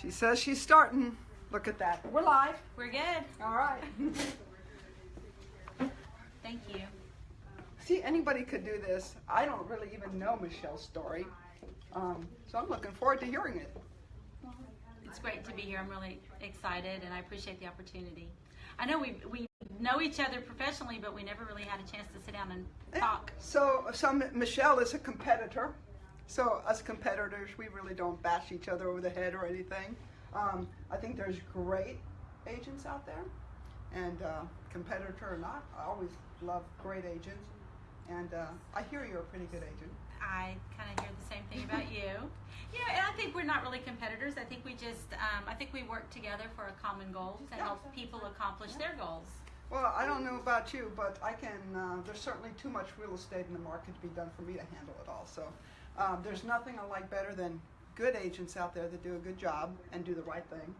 She says she's starting. Look at that. We're live. We're good. All right. Thank you. See, anybody could do this. I don't really even know Michelle's story. Um, so I'm looking forward to hearing it. It's great to be here. I'm really excited and I appreciate the opportunity. I know we we know each other professionally, but we never really had a chance to sit down and talk. So, so Michelle is a competitor. So us competitors, we really don't bash each other over the head or anything. Um, I think there's great agents out there, and uh, competitor or not, I always love great agents. And uh, I hear you're a pretty good agent. I kind of hear the same thing about you. You know, and I think we're not really competitors. I think we just, um, I think we work together for a common goal to help people accomplish their goals. Well, I don't know about you, but I can. Uh, there's certainly too much real estate in the market to be done for me to handle it all. So, um, there's nothing I like better than good agents out there that do a good job and do the right thing.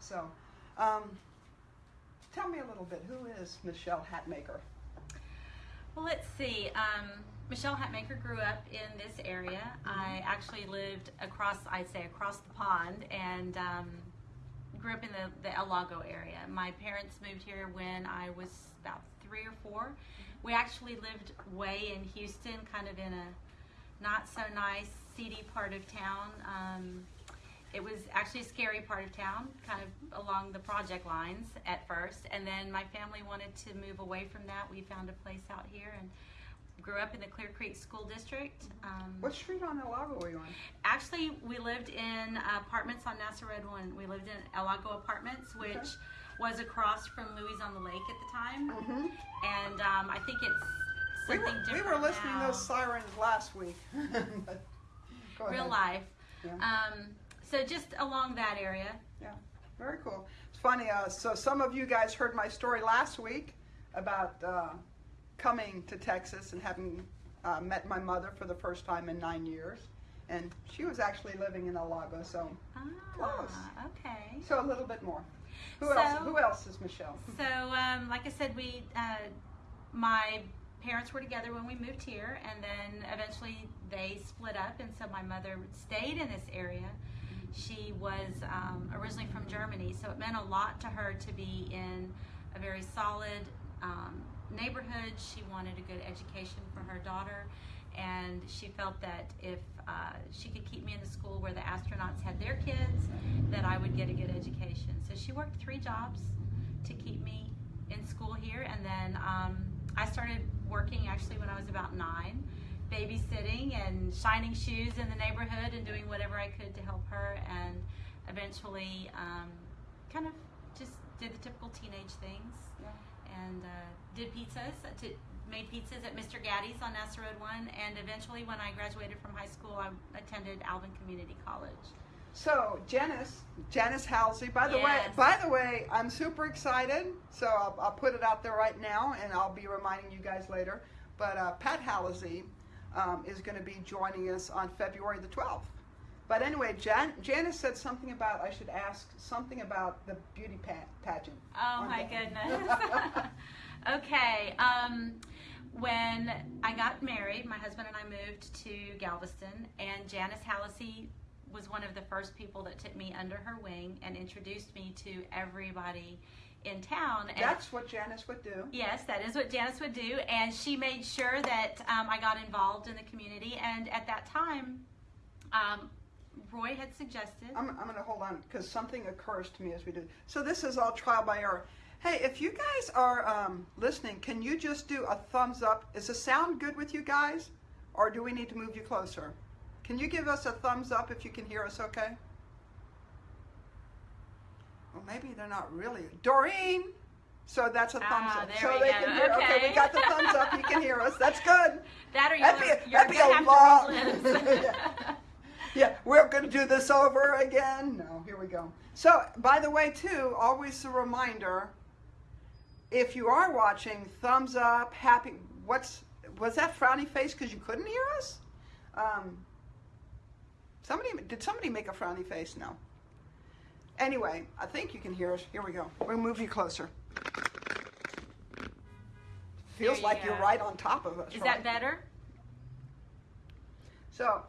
So, um, tell me a little bit. Who is Michelle Hatmaker? Well, let's see. Um, Michelle Hatmaker grew up in this area. I actually lived across, I'd say, across the pond, and um, grew up in the, the El Lago area. My parents moved here when I was about three or four. We actually lived way in Houston, kind of in a not so nice, seedy part of town. Um, it was actually a scary part of town, kind of along the project lines at first. And then my family wanted to move away from that. We found a place out here and grew up in the Clear Creek School District. Um, What street on El Lago are you on? Actually, we lived in apartments on Nasa Road One. We lived in El Lago Apartments, which Okay. was across from Louie's on the Lake at the time. Mm-hmm. And um, I think it's We something were, we were listening now. to those sirens last week. Real life. Yeah. Um, so just along that area. Yeah, very cool. It's funny. Uh, so some of you guys heard my story last week about uh, coming to Texas and having uh, met my mother for the first time in nine years, and she was actually living in El Lago. So, Ah, Close. okay. so a little bit more. Who So- else? Who else is Michelle? So, um, like I said, we, uh, my parents were together when we moved here, and then eventually they split up, and so my mother stayed in this area. She was um, originally from Germany, so it meant a lot to her to be in a very solid um, neighborhood. She wanted a good education for her daughter, and she felt that if uh, she could keep me in the school where the astronauts had their kids, that I would get a good education. So she worked three jobs to keep me in school here, and then um, I started working actually when I was about nine, babysitting and shining shoes in the neighborhood and doing whatever I could to help her, and eventually um, kind of just did the typical teenage things and uh, did pizzas. uh, To, made pizzas at Mr. Gatti's on Nasa Road One, and eventually, when I graduated from high school, I attended Alvin Community College. So Janice, Janice Hallisey. By the way, by the way, I'm super excited. So I'll, I'll put it out there right now, and I'll be reminding you guys later. But uh, Pat Hallisey um, is going to be joining us on February the 12th. But anyway, Jan- Janice said something about I should ask something about the beauty pa- pageant. Oh my that. goodness. okay. Um, when I got married, my husband and I moved to Galveston, and Janice Hallisey was one of the first people that took me under her wing and introduced me to everybody in town. And That's what Janice would do. Yes, that is what Janice would do, and she made sure that um, I got involved in the community. And at that time, um, Roy had suggested. I'm, I'm going to hold on because something occurs to me as we do. So this is all trial by error. Hey, if you guys are um, listening, can you just do a thumbs up? Is the sound good with you guys, or do we need to move you closer? Can you give us a thumbs up if you can hear us? Okay. Well, maybe they're not really. Doreen. So that's a thumbs Ah, up. so they go. can hear. Okay. we got the thumbs up. You can hear us. That's good. that or you're, That'd be, that'd be a long. yeah. yeah, we're going to do this over again. No, here we go. So, by the way, too, always a reminder: if you are watching, thumbs up, happy. What's was that frowny face because you couldn't hear us? Um, somebody did somebody make a frowny face? No. Anyway, I think you can hear us. Here we go. We'll move you closer. Feels you like you're right on top of us. Is right? that better? So,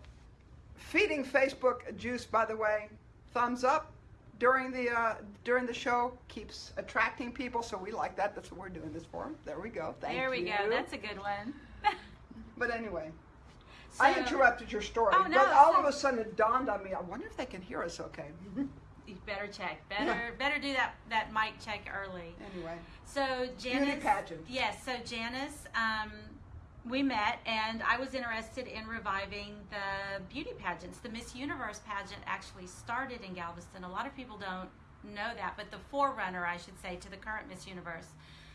feeding Facebook juice, by the way, thumbs up, during the uh, during the show keeps attracting people, so we like that. That's what we're doing this for. There we go. Thank you. there we you. go. That's a good one. But anyway, I interrupted your story, Oh, no, but all so- of a sudden it dawned on me. I wonder if they can hear us okay. You better check. Better better do that that mic check early. anyway, So Janice, pageant. Yes. So Janice, um, we met, and I was interested in reviving the beauty pageants. The Miss Universe pageant actually started in Galveston. A lot of people don't know that, but the forerunner, I should say, to the current Miss Universe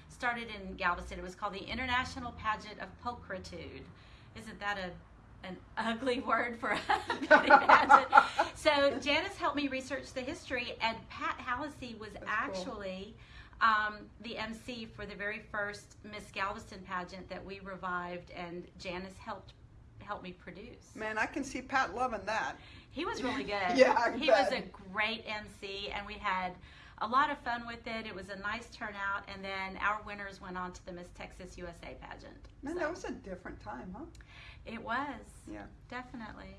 started in Galveston. It was called the International Pageant of Pulchritude. Isn't that a an ugly word for pageant? So Janice helped me research the history, and Pat Hallisey was cool. actually um, the MC for the very first Miss Galveston pageant that we revived, and Janice helped help me produce. man, I can see Pat loving that. He was really good. Yeah, I he was a great MC, and we had a lot of fun with it. It was a nice turnout, and then our winners went on to the Miss Texas USA pageant. Man, So that was a different time, huh? it was Yeah. definitely.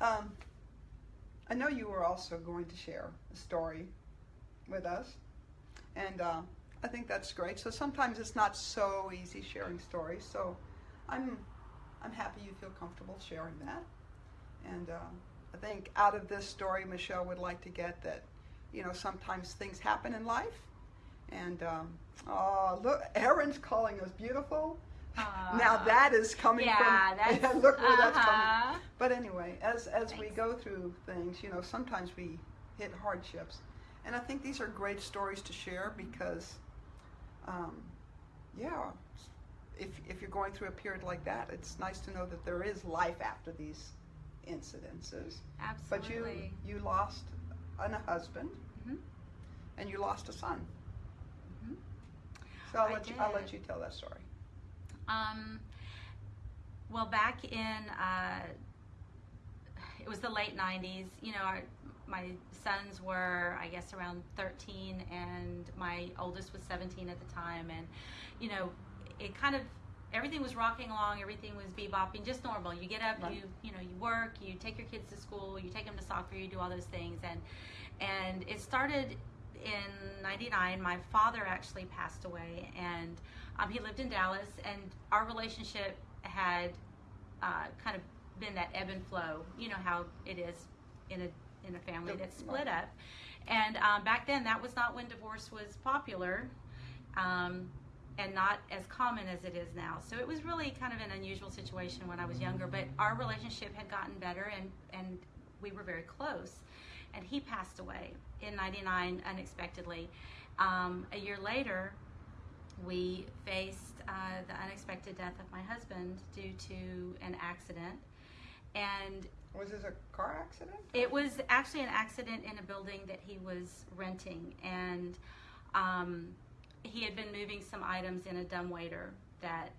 Um, I know you were also going to share a story with us, and uh, I think that's great. So sometimes it's not so easy sharing stories. So I'm I'm happy you feel comfortable sharing that. And uh, I think out of this story, Michelle would like to get that, you know, sometimes things happen in life. And um, oh, look, Erin's calling us beautiful. now that is coming yeah, from. that's look where that's coming. uh-huh. But anyway, as as we go through things, you know, sometimes we hit hardships, and I think these are great stories to share because, um, yeah, if if you're going through a period like that, it's nice to know that there is life after these incidences. Absolutely. But you you lost an, a husband, Mhm. and you lost a son. Mhm. So I'll I let you I'll let you tell that story. Um, well, back in uh, it was the late '90s. You know, our, my sons were, I guess, around 13, and my oldest was 17 at the time. And you know, it kind of everything was rocking along. Everything was bebopping, just normal. You get up, Right. you you know, you work, you take your kids to school, you take them to soccer, you do all those things, and and it started in 99 my father actually passed away and um, he lived in dallas and our relationship had uh, kind of been that ebb and flow. You know how it is in a in a family that's split up. And um, back then that was not when divorce was popular um, and not as common as it is now. So it was really kind of an unusual situation when i was younger but our relationship had gotten better and and we were very close and he passed away in 99 unexpectedly. Um, a year later we faced uh, the unexpected death of my husband due to an accident. And Was this a car accident? it was actually an accident in a building that he was renting, and um, he had been moving some items in a dumbwaiter that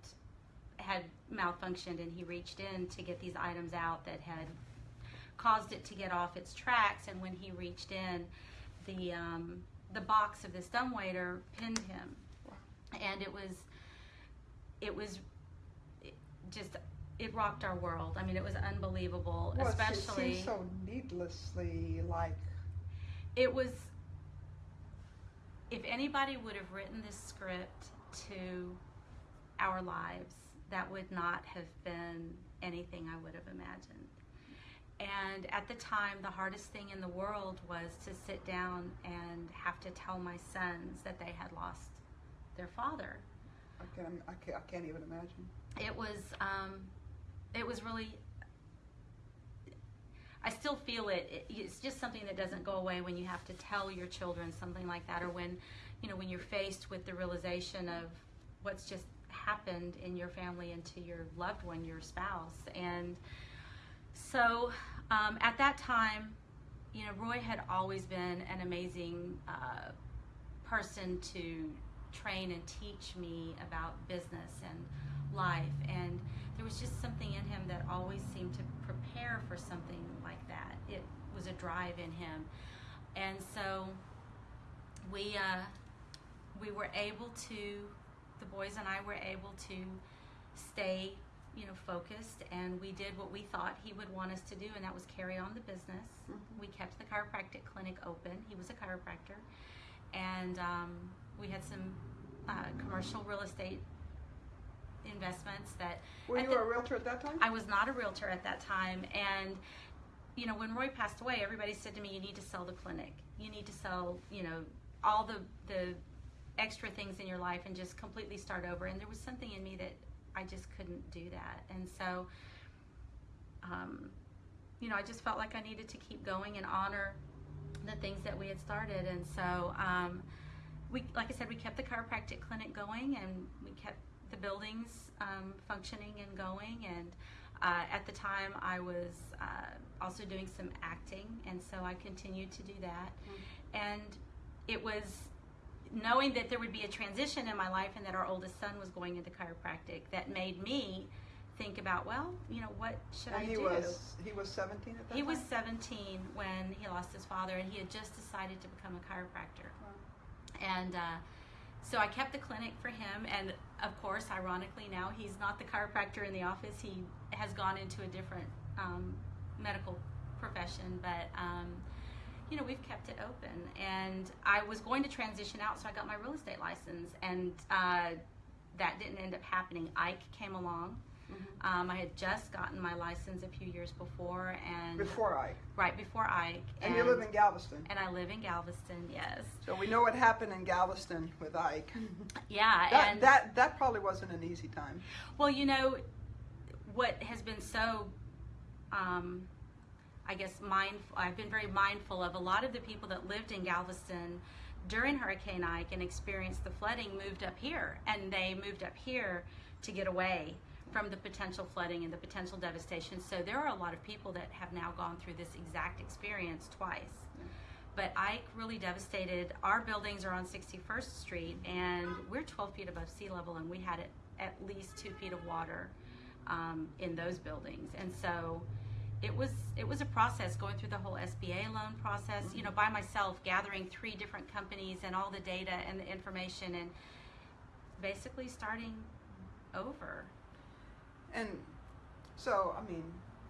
had malfunctioned, and he reached in to get these items out that had caused it to get off its tracks. And when he reached in, the um, the box of this dumbwaiter pinned him, and it was it was it just it rocked our world. I mean, it was unbelievable, Well, especially so needlessly like it was if anybody would have written this script to our lives that would not have been anything i would have imagined and at the time the hardest thing in the world was to sit down and have to tell my sons that they had lost their father I can't, I can't, I can't even imagine. it was um, it was really I still feel it. it. It's just something that doesn't go away when you have to tell your children something like that, or when you know when you're faced with the realization of what's just happened in your family and to your loved one, your spouse, and so um, at that time, you know, Roy had always been an amazing uh, person to train and teach me about business and life. And there was just something in him that always seemed to prepare for something like that. It was a drive in him. And so we, uh, we were able to, the boys and I were able to stay you know, focused, and we did what we thought he would want us to do, and that was carry on the business. Mhm. We kept the chiropractic clinic open. He was a chiropractor, and um, we had some uh, commercial real estate investments that Were you the- a realtor at that time? I was not a realtor at that time, and you know, when Roy passed away, everybody said to me, "You need to sell the clinic. You need to sell, you know, all the the extra things in your life and just completely start over." And there was something in me that I just couldn't do that, and so, um, you know, I just felt like I needed to keep going and honor the things that we had started, and so. Um, we, like I said, we kept the chiropractic clinic going, and we kept the buildings um, functioning and going. And uh, at the time, I was uh, also doing some acting, and so I continued to do that. And it was knowing that there would be a transition in my life, and that our oldest son was going into chiropractic that made me think about, well, you know, what should and I he do? was he was 17 at that time? he time. was 17 when he lost his father, and he had just decided to become a chiropractor. Wow. And uh, so I kept the clinic for him. And of course, ironically, now he's not the chiropractor in the office. He has gone into a different um, medical profession. But, um, you know, we've kept it open. And I was going to transition out, so I got my real estate license. And uh, that didn't end up happening. Ike came along. Mhm. Um, I had just gotten my license a few years before, and Before I. right before Ike, And, you live in Galveston. and I live in Galveston. Yes, So we know what happened in Galveston with Ike. yeah, That, and that that probably wasn't an easy time. Well, you know, what has been so, um, I guess, mindful, I've been very mindful of a lot of the people that lived in Galveston during Hurricane Ike and experienced the flooding moved up here. And they moved up here to get away from the potential flooding and the potential devastation. So there are a lot of people that have now gone through this exact experience twice. But Ike really devastated. Our buildings are on 61st Street, and we're 12 feet above sea level, and we had at least two feet of water um, in those buildings. And so it was it was a process going through the whole SBA loan process. You know, by myself, gathering three different companies and all the data and the information, and basically starting over. And so, I mean,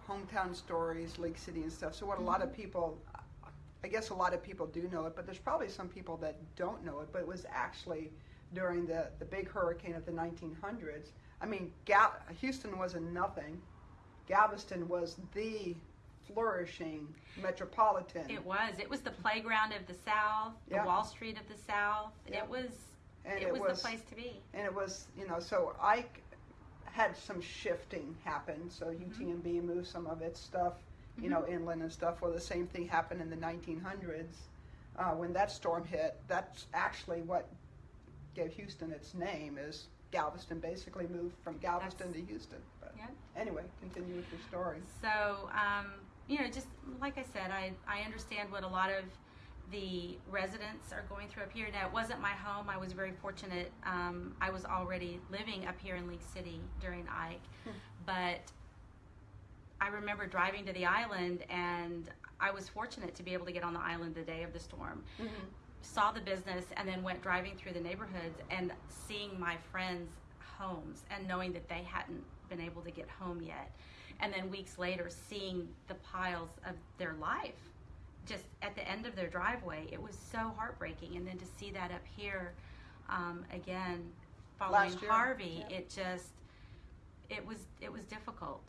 hometown stories, League City and stuff. So, what a lot Mm-hmm. of people, I guess a lot of people do know it, but there's probably some people that don't know it. But it was actually during the, the big hurricane of the 1900s. I mean, Houston wasn't nothing. Galveston was the flourishing metropolitan. It was. It was the playground of the South, the Yeah. Wall Street of the South. Yeah. It was. and it, was, the place to be. and it was you know so Ike had some shifting happen. So Mm-hmm. UTMB moved some of its stuff, you know, inland and stuff. Well, the same thing happened in the 1900s uh, when that storm hit. That's actually what gave Houston its name. Is Galveston basically moved from Galveston to Houston? Anyway, continue with your story. So, um, you know, just like I said, I, I understand what a lot of the residents are going through up here. Now, it wasn't my home. I was very fortunate. Um, I was already living up here in League City during Ike. But I remember driving to the island, and I was fortunate to be able to get on the island the day of the storm. Saw the business, and then went driving through the neighborhoods and seeing my friends' homes and knowing that they hadn't been able to get home yet. And then weeks later, seeing the piles of their life just at the end of their driveway. It was so heartbreaking. And then to see that up here um, again, following year, Harvey, yeah. it just it was it was difficult.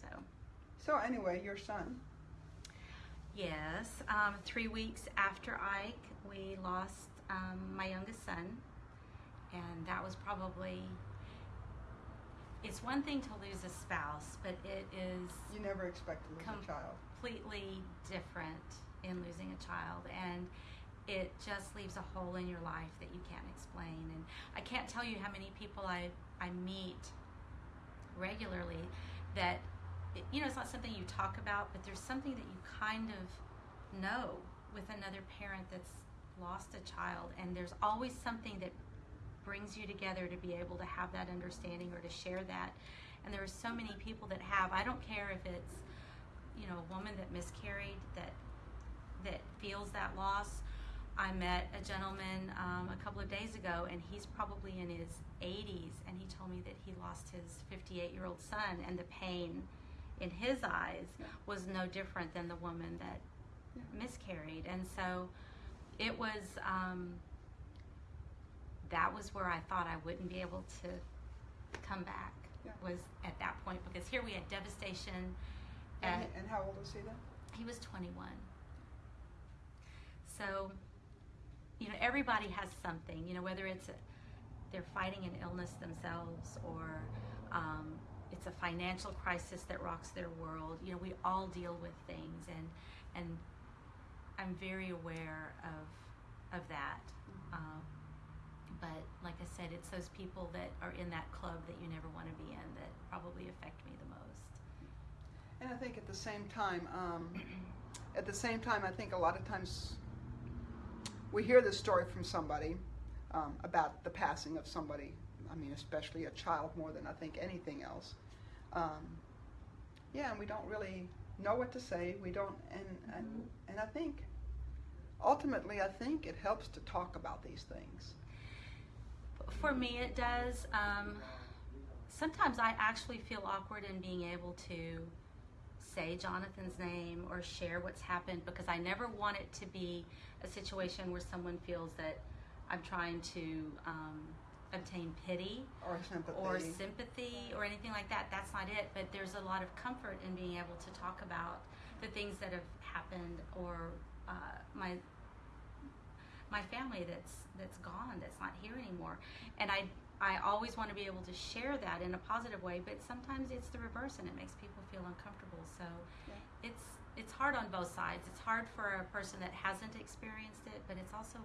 So So anyway, your son. yes, um, three weeks after Ike, we lost um, my youngest son, and that was probably. It's one thing to lose a spouse, but it is You never expect to lose a child. completely different in losing a child and it just leaves a hole in your life that you can't explain and i can't tell you how many people i, I meet regularly that you know it's not something you talk about but there's something that you kind of know with another parent that's lost a child and there's always something that brings you together to be able to have that understanding or to share that. And there are so many people that have. I don't care if it's you know a woman that miscarried that that feels that loss. I met a gentleman um, a couple of days ago, and he's probably in his 80s, and he told me that he lost his 58 year old son, and the pain in his eyes was no different than the woman that miscarried. And so it was, um, that was where I thought I wouldn't be able to come back, Yeah. was at that point, because here we had devastation. And, and how old was he then? he was 21. So, you know, everybody has something, you know, whether it's a, they're fighting an illness themselves or um, it's a financial crisis that rocks their world. You know, we all deal with things, and and I'm very aware of of that. Um, but like I said, it's those people that are in that club that you never want to be in that probably affect me the most. And I think at the same time, um, at the same time, I think a lot of times we hear this story from somebody um, about the passing of somebody. I mean, especially a child more than I think anything else. Um, yeah, and we don't really know what to say. We don't, and and, and I think ultimately, I think it helps to talk about these things. For me, it does. Um, sometimes I actually feel awkward in being able to say Jonathan's name or share what's happened because I never want it to be a situation where someone feels that I'm trying to um, obtain pity Or sympathy. or sympathy or anything like that. That's not it. But there's a lot of comfort in being able to talk about the things that have happened or uh, my my family that's that's gone, that's not here anymore. And I I always want to be able to share that in a positive way. But sometimes it's the reverse, and it makes people feel uncomfortable. So Yeah. it's it's hard on both sides. It's hard for a person that hasn't experienced it, but it's also,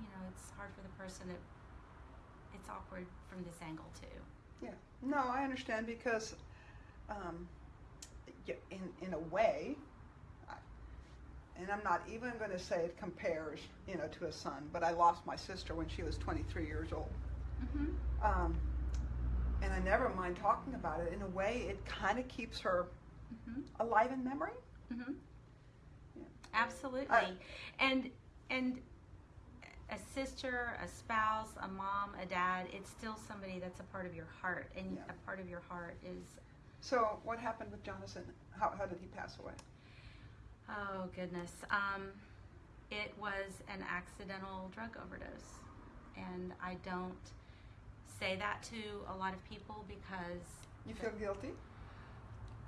you know, it's hard for the person that it's awkward from this angle too. Yeah. No, I understand because, um, in in a way, and I'm not even going to say it compares, you know, to a son. But I lost my sister when she was 23 years old, Mm-hmm. um, and I never mind talking about it. In a way, it kind of keeps her Mm-hmm. alive in memory. Mm-hmm. Yeah. Absolutely. I- and and a sister, a spouse, a mom, a dad, it's still somebody that's a part of your heart, and Yeah. a part of your heart is So, what happened with Jonathan? How, how did he pass away? Oh goodness. Um, it was an accidental drug overdose, and I don't say that to a lot of people because You feel guilty?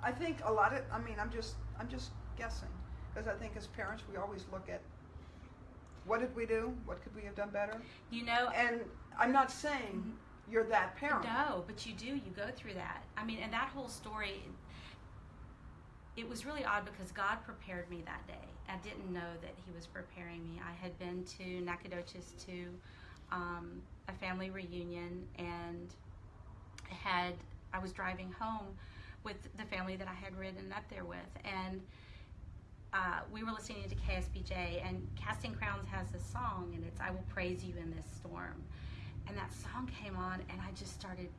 I think a lot of. I mean, I'm just. I'm just guessing because I think as parents we always look at what did we do? What could we have done better? you know And I'm not saying you're that parent. No, but you do. You go through that. I mean, and that whole story, it was really odd because God prepared me that day. I didn't know that He was preparing me. I had been to Nacogdoches to um, a family reunion and had I was driving home with the family that I had ridden up there with, and uh, we were listening to KSBJ, and Casting Crowns has a song, and it's "I Will Praise You in This Storm," and that song came on, and I just started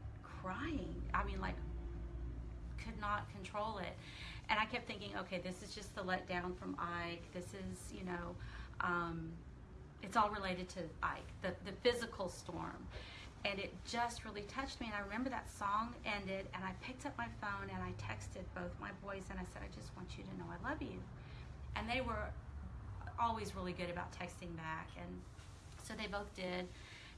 crying. I mean, like, could not control it, and I kept thinking, okay, this is just the letdown from Ike. This is, you know, um, it's all related to Ike, the the physical storm. And it just really touched me. And I remember that song ended, and I picked up my phone and I texted both my boys and I said, I just want you to know I love you and they were always really good about texting back and so they both did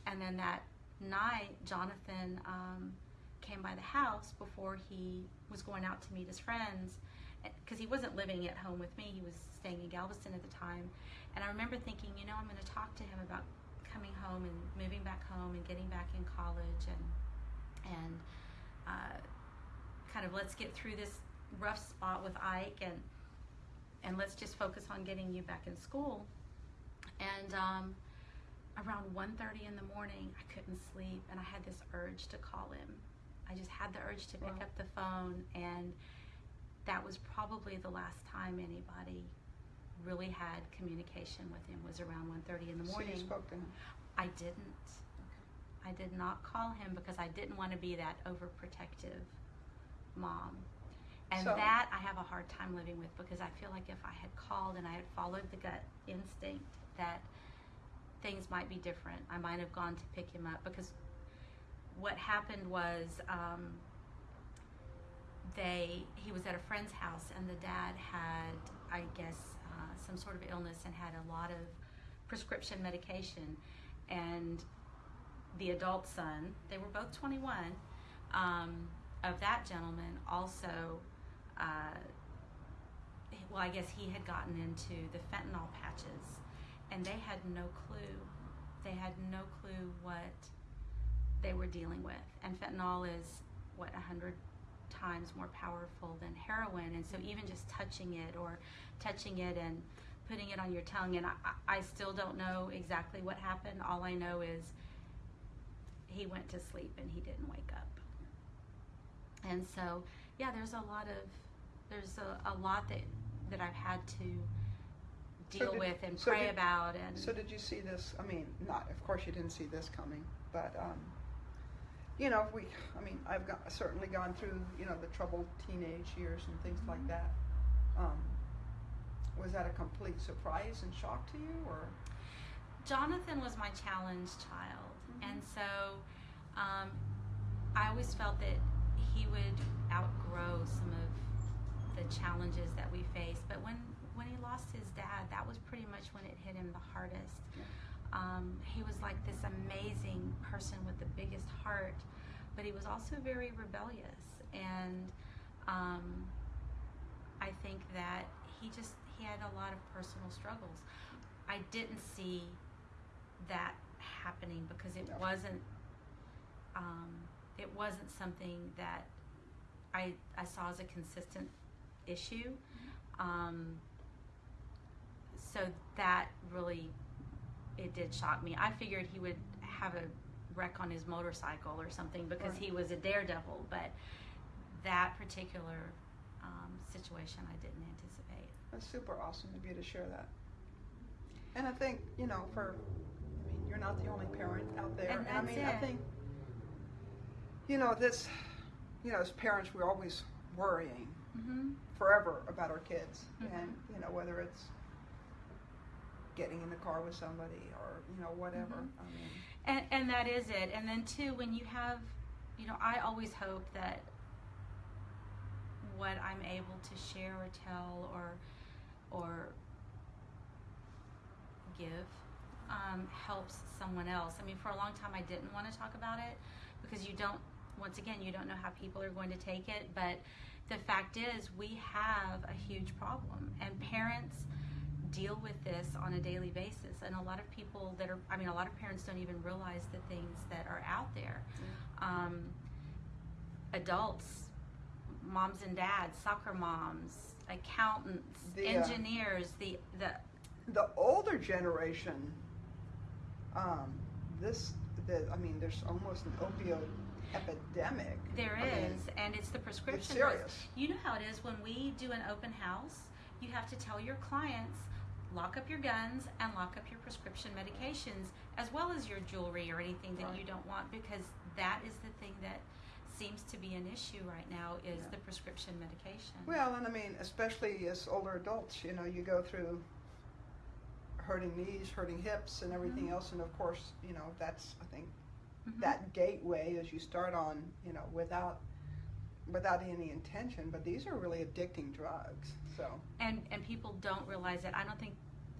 and then that night jonathan um, came by the house before he was going out to meet his friends because he wasn't living at home with me he was staying in galveston at the time and i remember thinking you know i'm going to talk to him about coming home and moving back home and getting back in college and and uh, kind of let's get through this rough spot with ike and and let's just focus on getting you back in school. And um, around 1.30 in the morning, I couldn't sleep, and I had this urge to call him. I just had the urge to pick Wow. up the phone, and that was probably the last time anybody really had communication with him was around 1.30 in the So morning. you spoke to him. I didn't. I did not call him because I didn't want to be that overprotective mom. And So- that I have a hard time living with because I feel like if I had called and I had followed the gut instinct that things might be different. I might have gone to pick him up because what happened was um, they he was at a friend's house and the dad had I guess uh, some sort of illness and had a lot of prescription medication and the adult son they were both 21 um, of that gentleman also uh, well I guess he had gotten into the fentanyl patches and they had no clue they had no clue what they were dealing with. And fentanyl is what a hundred times more powerful than heroin, and so even just touching it or touching it and putting it on your tongue, and I, I still don't know exactly what happened. All I know is he went to sleep and he didn't wake up. And so, yeah, there's a lot of there's a, a lot that that I've had to deal did- with and so pray did- about and So did you see this? I mean, not of course you didn't see this coming, but um, you know, we. I mean, I've got, certainly gone through you know the troubled teenage years and things like Mhm. that. Um, was that a complete surprise and shock to you, or Jonathan was my challenged child, Mhm. and so um, I always felt that he would outgrow some of the challenges that we face. But when when he lost his dad, that was pretty much when it hit him the hardest. Yeah. Um, he was like this amazing person with the biggest heart, but he was also very rebellious, and um, I think that he just he had a lot of personal struggles. I didn't see that happening because it wasn't um, it wasn't something that I I saw as a consistent issue. Um, so that really it did shock me. I figured he would have a wreck on his motorcycle or something because he was a daredevil, but that particular um, situation I didn't anticipate. that's super awesome of you to share that. And I think you know, for I mean, you're not the only parent out there, And I that's mean, I it. think you know this. You know, as parents, we're always worrying Mm-hmm. forever about our kids Mhm. and you know whether it's getting in the car with somebody or you know whatever Mhm. i mean And, and that is it. And then too, when you have, you know, I always hope that what I'm able to share or tell or or give um, helps someone else. I mean, for a long time, I didn't want to talk about it because you don't. Once again, you don't know how people are going to take it. But the fact is, we have a huge problem, and parents deal with this on a daily basis. And a lot of people that are, I mean, a lot of parents don't even realize the things that are out there. Um, adults, moms and dads, soccer moms, accountants, The, uh, engineers, the the the older generation um, this the i mean there's almost an opioid epidemic There I mean, and it's the prescription. it's drugs. serious You know how it is when we do an open house. You have to tell your clients lock up your guns and lock up your prescription medications as well as your jewelry or anything that Right. you don't want because that is the thing that seems to be an issue right now is Yeah. the prescription medication. well and i mean especially as older adults you know you go through hurting knees hurting hips and everything Mhm. else and of course you know that's i think Mhm. that gateway as you start on, you know, without without any intention. But these are really addicting drugs. So and and people don't realize it. I don't think.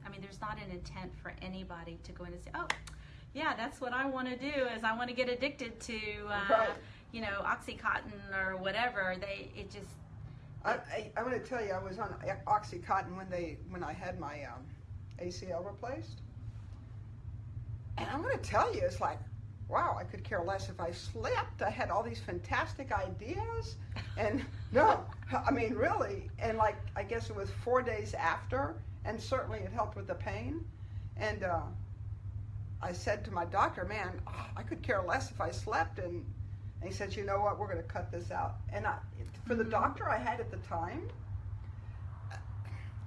I mean, there's not an intent for anybody to go in and say, "Oh, yeah, that's what I want to do. Is I want to get addicted to, uh, Right. you know, OxyContin or whatever." They it just I, I, I'm to tell you, I was on OxyContin when they when I had my um, ACL replaced, and I'm going to tell you, it's like. Wow, I could care less if I slept. I had all these fantastic ideas, and no, I mean really, and like I guess it was four days after, and certainly it helped with the pain. And uh, I said to my doctor, "Man, oh, I could care less if I slept." And, and he said, "You know what? We're going to cut this out." And I, for the Mhm. doctor I had at the time,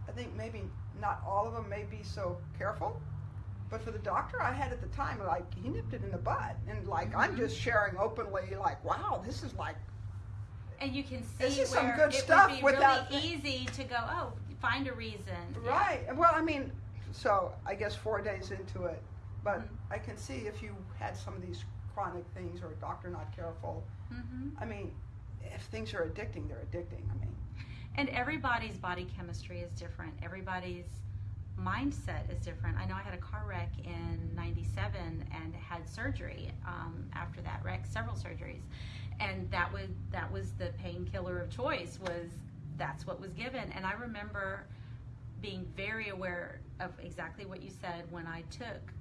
I think maybe not all of them may be so careful, but for the doctor I had at the time, like he nipped it in the bud, and like I'm Mhm. just sharing openly, like, "Wow, this is like." and you can see This is some where good it stuff would be without really easy to go. Oh, find a reason. Yeah. Right. Well, I mean, so I guess four days into it, But Mhm. I can see if you had some of these chronic things or a doctor not careful. hmm I mean, if things are addicting, they're addicting. I mean, And everybody's body chemistry is different. Everybody's mindset is different. I know I had a car wreck in '97 and had surgery um, after that wreck, several surgeries, and that was that was the painkiller of choice. Was that's what was given, and I remember being very aware of exactly what you said when I took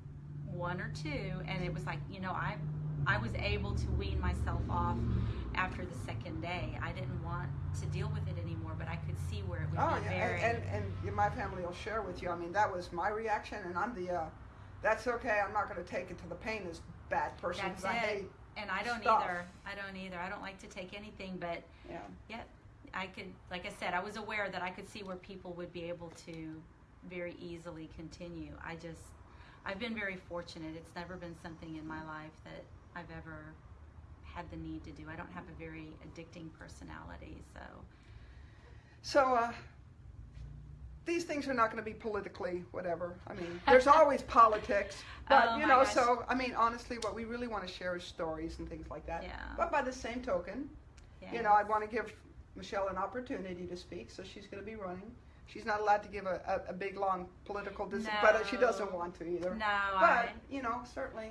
one or two, and it was like you know I I was able to wean myself off after the second day. I didn't want to deal with it anymore, but I could see where it would oh be yeah, very. and, and and my family will share with you. I mean, that was my reaction, and I'm the. Uh, that's okay. I'm not going to take it to the pain as bad person because I hate. and I don't stuff. either. I don't either. I don't like to take anything, but Yeah. yet I could, like I said, I was aware that I could see where people would be able to very easily continue. I just, I've been very fortunate. It's never been something in my life that I've ever had the need to do. I don't have a very addicting personality, so So uh, these things are not going to be politically whatever. I mean, there's always politics, but Oh you know. So I mean, honestly, what we really want to share is stories and things like that. Yeah. But by the same token, yeah. you know, I want to give Michelle an opportunity to speak, so she's going to be running. She's not allowed to give a, a, a big long political dis- but uh, she doesn't want to either. no, But I, you know, certainly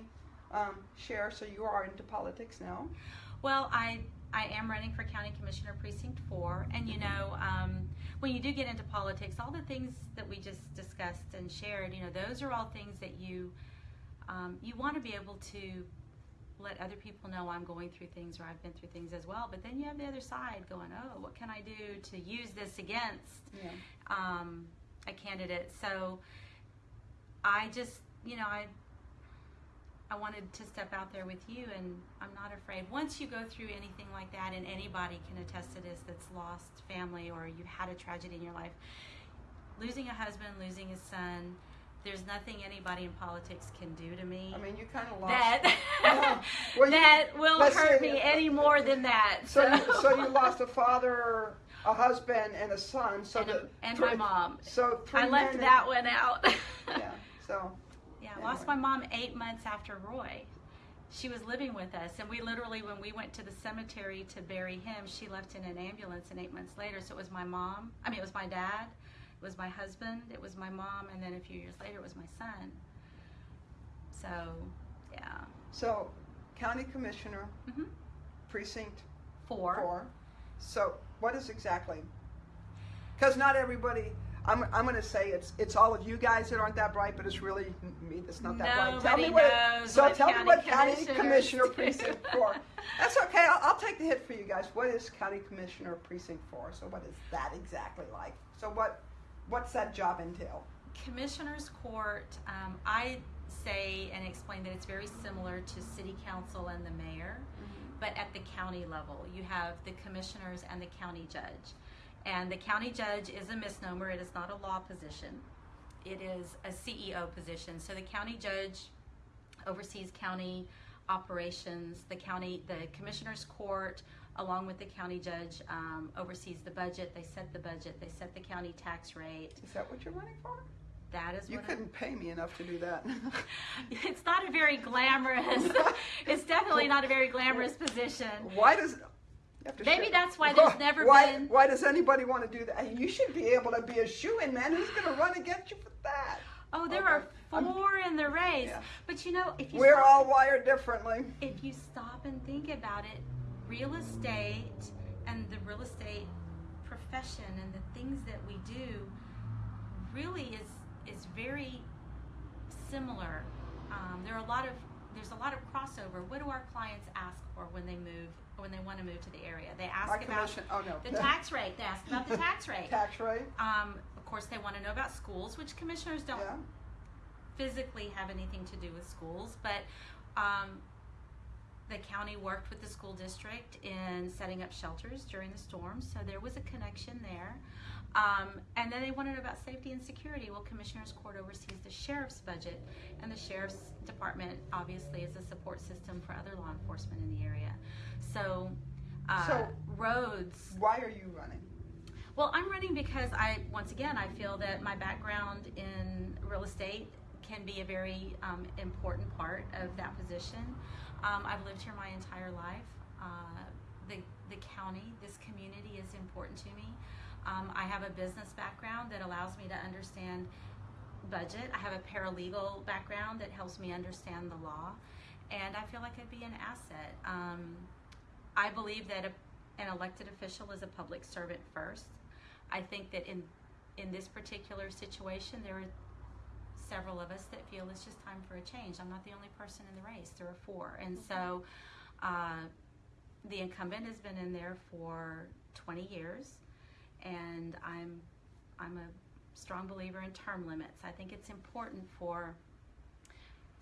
um, share. So you are into politics now. Well, I I am running for county commissioner precinct four, and you know, um, when you do get into politics, all the things that we just discussed and shared, you know, those are all things that you um, you want to be able to let other people know I'm going through things or I've been through things as well. But then you have the other side going, oh, what can I do to use this against Yeah. um, a candidate. So I just, you know, I I wanted to step out there with you, and I'm not afraid. Once you go through anything like that, and anybody can attest to this that's lost family or you've had a tragedy in your life, losing a husband, losing a son, there's nothing anybody in politics can do to me. I mean, you kind of lost. that Yeah. Well, you- that will hurt me any more than that. So, you, so you lost a father, a husband, and a son. So and, the and three- my mom. So I left that one out. Yeah. So I lost my mom eight months after Roy. She was living with us, and we literally, when we went to the cemetery to bury him, she left in an ambulance, and eight months later, so it was my mom. I mean, it was my dad, it was my husband, it was my mom, and then a few years later, it was my son. So, yeah. so county commissioner, hmm precinct Four. four. So what is exactly? Because not everybody. I'm, I'm going to say it's it's all of you guys that aren't that bright, but it's really me that's not that bright. Tell me what. knows so what tell me county what county commissioner precinct four. That's okay. I'll, I'll take the hit for you guys. What is county commissioner precinct four? So what is that exactly like? So what what's that job entail? Commissioners Court, um, I say and explain that it's very similar to City Council and the mayor, but at the county level. You have the commissioners and the county judge. And the county judge is a misnomer, it is not a law position, it is a CEO position. So the county judge oversees county operations, the county, the commissioners court, along with the county judge, um, oversees the budget, they set the budget, they set the county tax rate. Is that what you're running for? That is You what I- couldn't pay me enough to do that. it's not a very glamorous it's definitely not a very glamorous position Why does? You have to Maybe that's why there's never why, been- Why does anybody want to do that? You should be able to be a shoe in, man. Who's going to run against you for that? oh there Okay. are I'm- 4 in the race Yeah. but you know if you We're stop, all wired differently. if you stop and think about it real estate and the real estate profession and the things that we do really is is very similar um, there are a lot of there's a lot of crossover what do our clients ask for when they move when they want to move to the area they ask Our about. Oh no. The tax rate. They ask about the tax rate. Tax rate. Um, of course, they want to know about schools, which commissioners don't Yeah. physically have anything to do with schools, but um, the county worked with the school district in setting up shelters during the storm, so there was a connection there. Um, and then they want to know about safety and security. Well, Commissioners Court oversees the sheriff's budget, and the sheriff's department obviously is a support system for other law enforcement in the area. So, uh, So- roads. Why are you running? Well, I'm running because I, once again, I feel that my background in real estate can be a very um, important part of that position. Um, I've lived here my entire life. Uh, the, the county, this community is important to me. Um, I have a business background that allows me to understand budget. I have a paralegal background that helps me understand the law. And I feel like I'd be an asset. Um, I believe that a, an elected official is a public servant first. I think that in in this particular situation, there are several of us that feel it's just time for a change. I'm not the only person in the race. There are four, and so uh, the incumbent has been in there for 20 years, and I'm I'm a strong believer in term limits. I think it's important for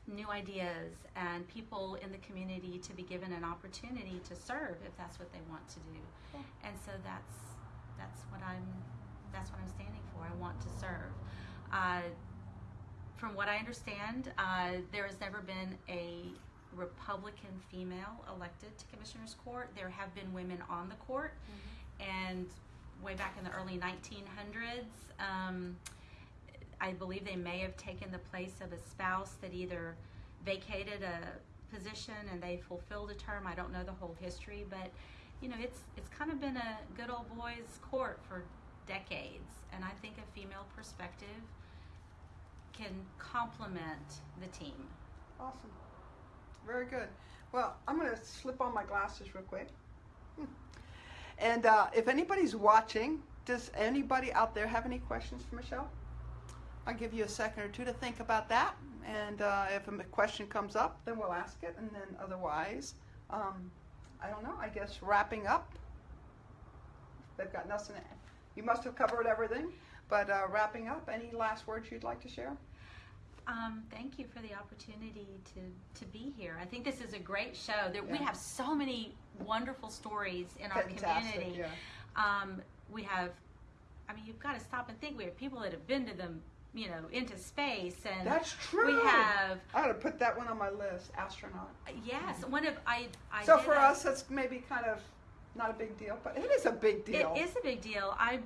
new ideas and people in the community to be given an opportunity to serve if that's what they want to do. And so that's that's what I'm that's what I'm standing for. I want to serve. Uh, from what I understand, uh, there has never been a Republican female elected to Commissioners Court. There have been women on the court, and way back in the early 1900s, um, I believe they may have taken the place of a spouse that either vacated a position and they fulfilled a term. I don't know the whole history, but you know, it's it's kind of been a good old boys court for decades, and I think a female perspective can complement the team. Awesome. Very good. Well, I'm going to slip on my glasses real quick. And uh, if anybody's watching, does anybody out there have any questions for Michelle? I'll give you a second or two to think about that. And uh, if a question comes up, then we'll ask it. And then otherwise, um, I don't know, I guess wrapping up. They've got nothing. You must have covered everything. But uh, wrapping up, any last words you'd like to share? Um, thank you for the opportunity to, to be here. I think this is a great show. There, We have so many wonderful stories in our community. yeah. Um, we have, I mean, you've got to stop and think. We have people that have been to them, you know, into space, and That's true. we have I ought to put that one on my list, astronaut. yes. One of I. I so for a- us, that's maybe kind of not a big deal, but it is a big deal. It is a big deal. I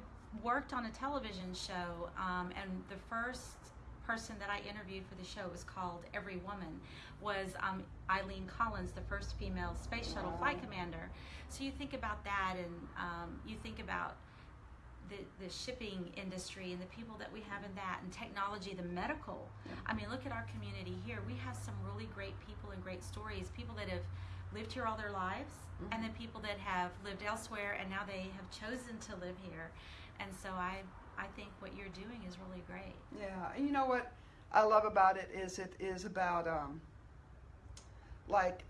worked on a television show, um, and the first person that I interviewed for the show was called Every Woman, was um, Eileen Collins, the first female space shuttle flight commander. So you think about that, and um, you think about the, the shipping industry and the people that we have in that, and technology, the medical. I mean, look at our community here. We have some really great people and great stories. People that have lived here all their lives, and then people that have lived elsewhere and now they have chosen to live here. And so I, I think what you're doing is really great. Yeah, and you know what I love about it is it is about um, like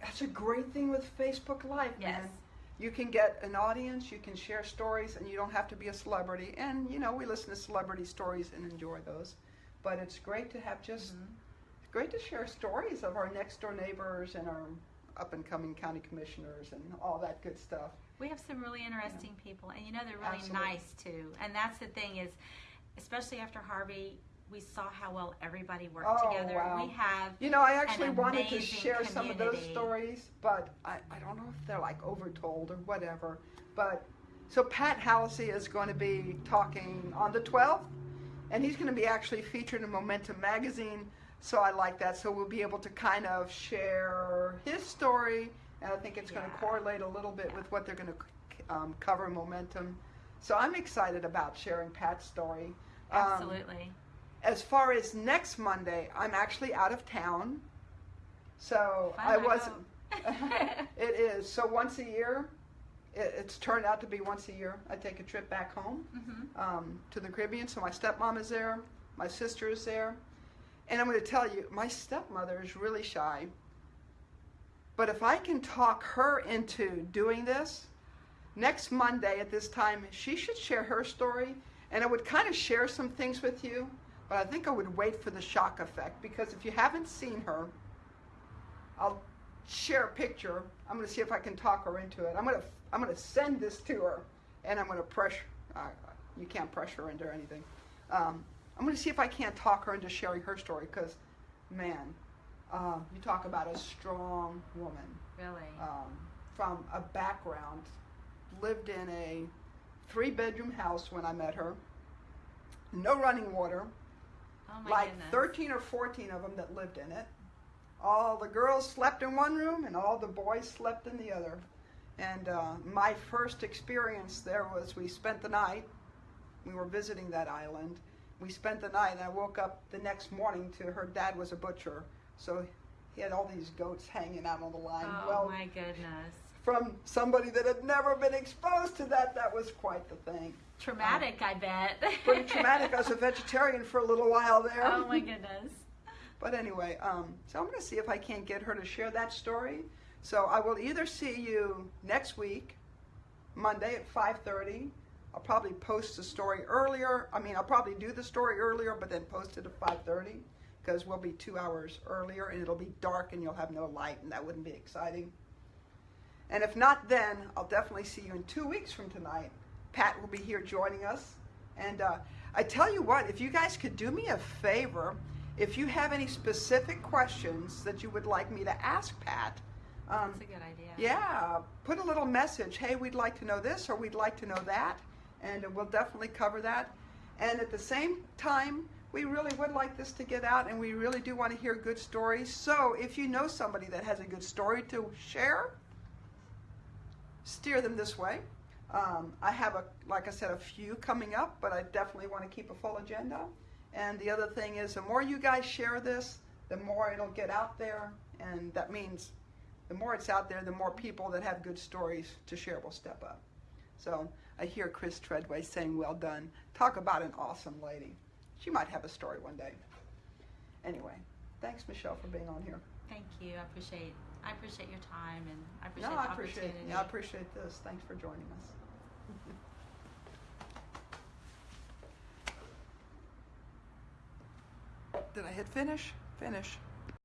that's a great thing with Facebook Live, Yes. man. You can get an audience, you can share stories, and you don't have to be a celebrity. And you know, we listen to celebrity stories and enjoy those. But it's great to have just Mhm. great to share stories of our next door neighbors and our up and coming county commissioners and all that good stuff. We have some really interesting people, and you know they're really Absolutely. nice too. And that's the thing is, especially after Harvey, we saw how well everybody worked Oh, together. wow. We have You know, I actually wanted to share some of those stories, but I, I don't know if they're like overtold or whatever. But so Pat Hallisey is going to be talking on the 12th, and he's going to be actually featured in Momentum magazine. So I like that. So we'll be able to kind of share his story, and I think it's going to correlate a little bit with what they're going to um, cover Momentum. So I'm excited about sharing Pat's story. Um, absolutely. as far as next Monday, I'm actually out of town. So Fun, I I wasn't. hope. it is. So once a year, it, it's turned out to be once a year. I take a trip back home hmm um, to the Caribbean. So my stepmom is there, my sister is there. And I'm going to tell you, my stepmother is really shy. But if I can talk her into doing this, next Monday at this time, she should share her story. And I would kind of share some things with you, but I think I would wait for the shock effect because if you haven't seen her, I'll share a picture. I'm going to see if I can talk her into it. I'm going to I'm going to send this to her, and I'm going to pressure. Uh, you can't pressure her into anything. Um, I'm going to see if I can't talk her into sharing her story because, man, uh, you talk about a strong woman Really. um, from a background, lived in a three bedroom house when I met her, no running water. Oh my like goodness. 13 or 14 of them that lived in it. All the girls slept in one room and all the boys slept in the other. And uh, my first experience there was we spent the night. We were visiting that island. We spent the night, and I woke up the next morning to her dad was a butcher. So he had all these goats hanging out on the line. Oh well, my goodness. from somebody that had never been exposed to that, that was quite the thing. Traumatic, I bet. Pretty traumatic. I was a vegetarian for a little while there. Oh my goodness. But anyway, um, so I'm going to see if I can't get her to share that story. So I will either see you next week, Monday at 5:30. I'll probably post the story earlier. I mean, I'll probably do the story earlier, but then post it at 5:30 because we'll be two hours earlier, and it'll be dark, and you'll have no light, and that wouldn't be exciting. And if not, then I'll definitely see you in two weeks from tonight. Pat will be here joining us. And uh, I tell you what, if you guys could do me a favor, if you have any specific questions that you would like me to ask Pat, um, That's a good idea. yeah, put a little message. Hey, we'd like to know this or we'd like to know that, and we'll definitely cover that. And at the same time, we really would like this to get out, and we really do want to hear good stories. So if you know somebody that has a good story to share, steer them this way. Um, I have a, like I said, a few coming up, but I definitely want to keep a full agenda. And the other thing is, the more you guys share this, the more it'll get out there, and that means the more it's out there, the more people that have good stories to share will step up. So I hear Chris Treadway saying, "Well done." Talk about an awesome lady. She might have a story one day. Anyway, thanks, Michelle, for being on here. Thank you. I appreciate I appreciate your time and I appreciate No, the I appreciate. Yeah, I appreciate this. Thanks for joining us. Did I hit finish? Finish.